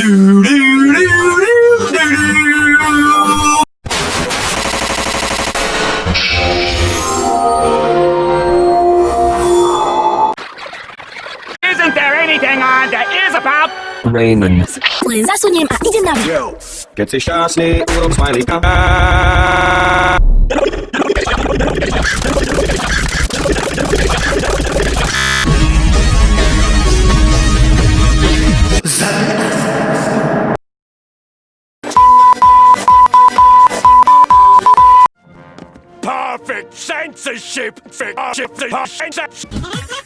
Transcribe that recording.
Isn't there anything on that is about Raymond? Zasuniemy, a idzie na Yo, keď si šťastný, little smiley for censorship, for censorship.